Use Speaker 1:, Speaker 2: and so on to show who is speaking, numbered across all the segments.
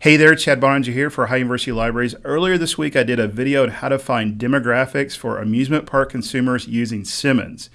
Speaker 1: Hey there, Chad Boeninger here for Ohio University Libraries. Earlier this week, I did a video on how to find demographics for amusement park consumers using Simmons.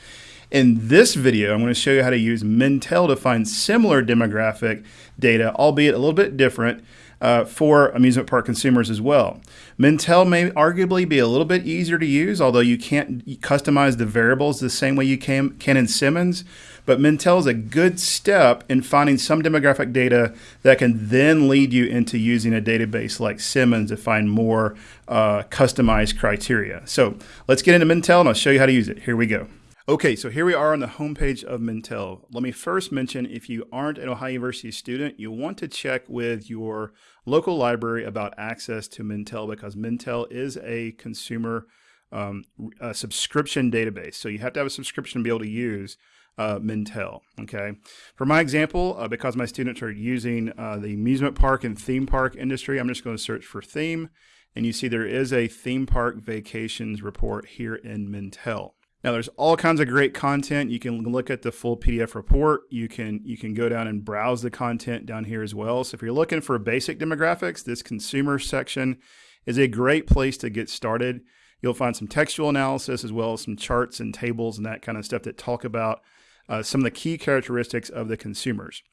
Speaker 1: In this video, I'm going to show you how to use Mintel to find similar demographic data, albeit a little bit different, uh, for amusement park consumers as well. Mintel may arguably be a little bit easier to use, although you can't customize the variables the same way you can, can in Simmons. But Mintel is a good step in finding some demographic data that can then lead you into using a database like Simmons to find more uh, customized criteria. So let's get into Mintel and I'll show you how to use it. Here we go. Okay, so here we are on the homepage of Mintel. Let me first mention if you aren't an Ohio University student, you want to check with your local library about access to Mintel because Mintel is a consumer um, a subscription database. So you have to have a subscription to be able to use uh, Mintel. Okay. For my example, uh, because my students are using uh, the amusement park and theme park industry, I'm just going to search for theme. And you see there is a theme park vacations report here in Mintel. Now there's all kinds of great content. You can look at the full PDF report. You can you can go down and browse the content down here as well. So if you're looking for basic demographics, this consumer section is a great place to get started. You'll find some textual analysis as well as some charts and tables and that kind of stuff that talk about uh, some of the key characteristics of the consumers.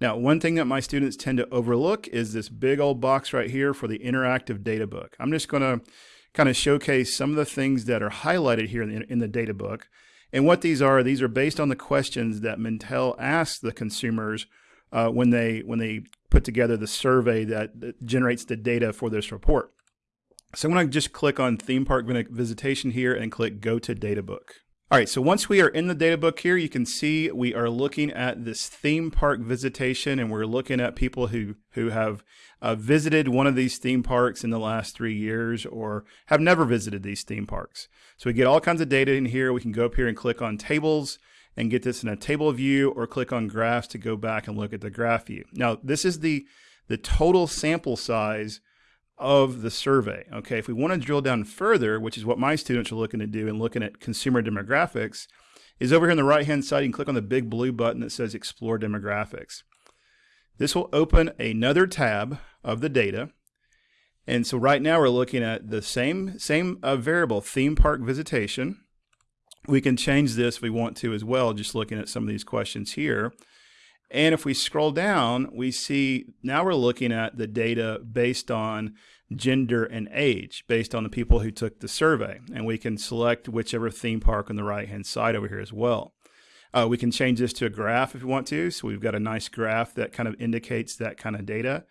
Speaker 1: Now, one thing that my students tend to overlook is this big old box right here for the interactive data book. I'm just going to kind of showcase some of the things that are highlighted here in the, in the data book. And what these are, these are based on the questions that Mintel asks the consumers uh, when they when they put together the survey that, that generates the data for this report. So I'm going to just click on theme park visitation here and click go to data book. All right, so once we are in the data book here, you can see we are looking at this theme park visitation and we're looking at people who, who have uh, visited one of these theme parks in the last three years or have never visited these theme parks. So we get all kinds of data in here. We can go up here and click on tables and get this in a table view or click on graphs to go back and look at the graph view. Now, this is the, the total sample size of the survey. Okay, if we want to drill down further, which is what my students are looking to do and looking at consumer demographics, is over here on the right hand side, you can click on the big blue button that says Explore Demographics. This will open another tab of the data. And so right now we're looking at the same, same uh, variable, theme park visitation. We can change this if we want to as well, just looking at some of these questions here. And if we scroll down, we see now we're looking at the data based on gender and age, based on the people who took the survey. And we can select whichever theme park on the right hand side over here as well. Uh, we can change this to a graph if we want to. So we've got a nice graph that kind of indicates that kind of data.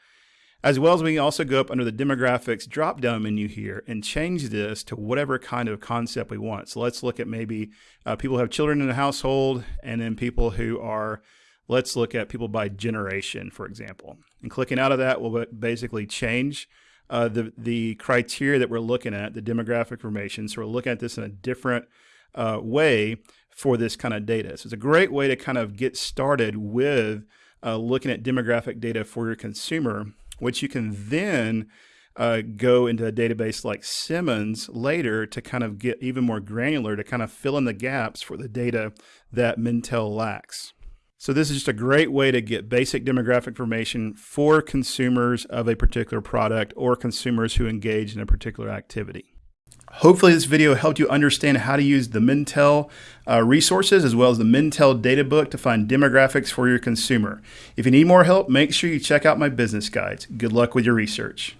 Speaker 1: As well as we can also go up under the demographics drop down menu here and change this to whatever kind of concept we want. So let's look at maybe uh, people who have children in the household and then people who are Let's look at people by generation, for example. And clicking out of that will basically change uh, the, the criteria that we're looking at, the demographic information. So we're looking at this in a different uh, way for this kind of data. So it's a great way to kind of get started with uh, looking at demographic data for your consumer, which you can then uh, go into a database like Simmons later to kind of get even more granular to kind of fill in the gaps for the data that Mintel lacks. So this is just a great way to get basic demographic information for consumers of a particular product or consumers who engage in a particular activity. Hopefully this video helped you understand how to use the Mintel uh, resources as well as the Mintel data book to find demographics for your consumer. If you need more help, make sure you check out my business guides. Good luck with your research.